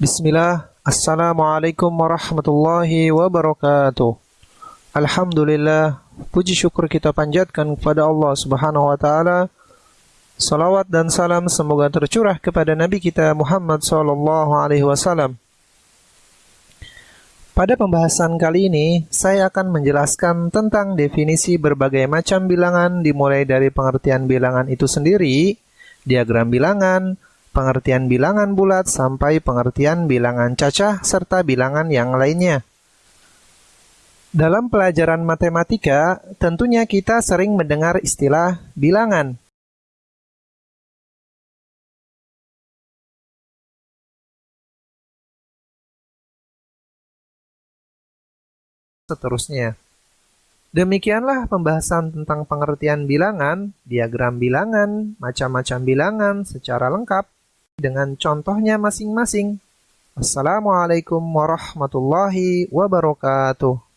Bismillah, Assalamualaikum warahmatullahi wabarakatuh. Alhamdulillah, puji syukur kita panjatkan kepada Allah Subhanahu wa taala. Salawat dan salam semoga tercurah kepada Nabi kita Muhammad sallallahu alaihi wasallam. Pada pembahasan kali ini, saya akan menjelaskan tentang definisi berbagai macam bilangan dimulai dari pengertian bilangan itu sendiri, diagram bilangan, pengertian bilangan bulat sampai pengertian bilangan cacah serta bilangan yang lainnya. Dalam pelajaran matematika, tentunya kita sering mendengar istilah bilangan. Seterusnya. Demikianlah pembahasan tentang pengertian bilangan, diagram bilangan, macam-macam bilangan secara lengkap dengan contohnya masing-masing. Assalamualaikum warahmatullahi wabarakatuh.